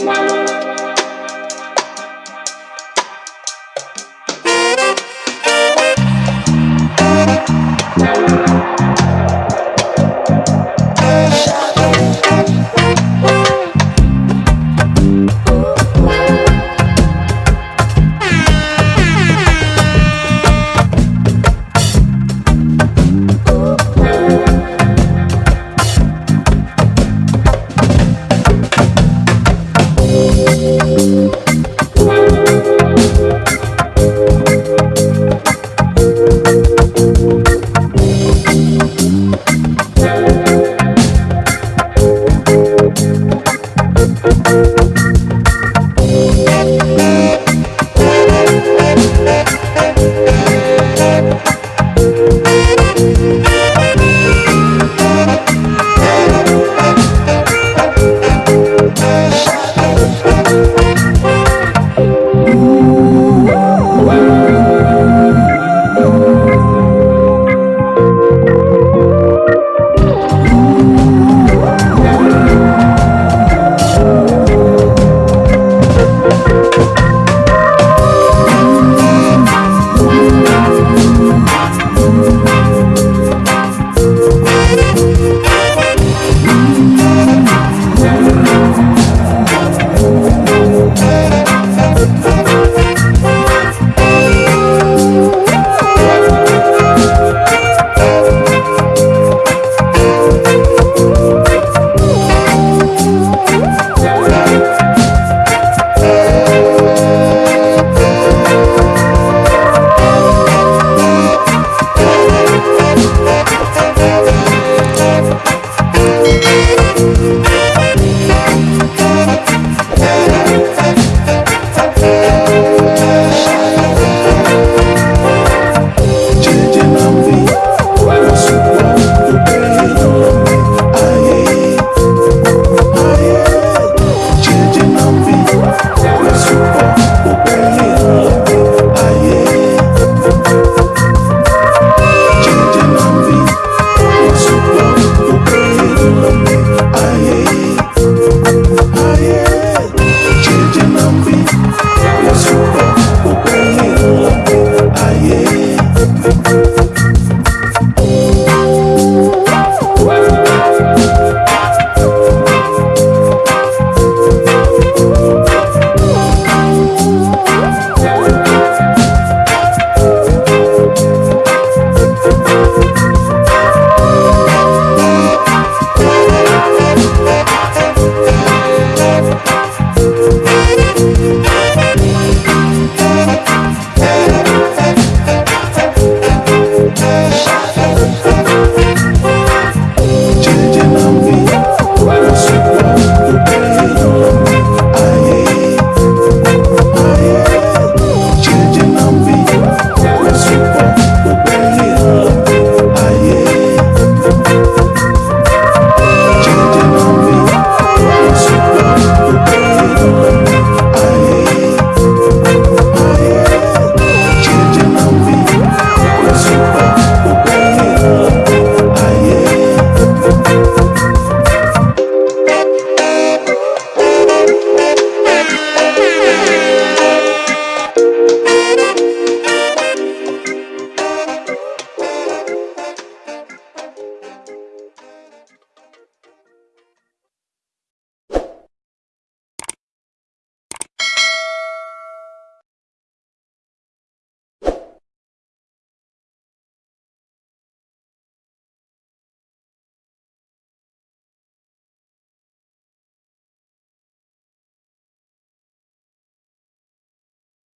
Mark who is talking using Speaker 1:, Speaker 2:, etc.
Speaker 1: Bye.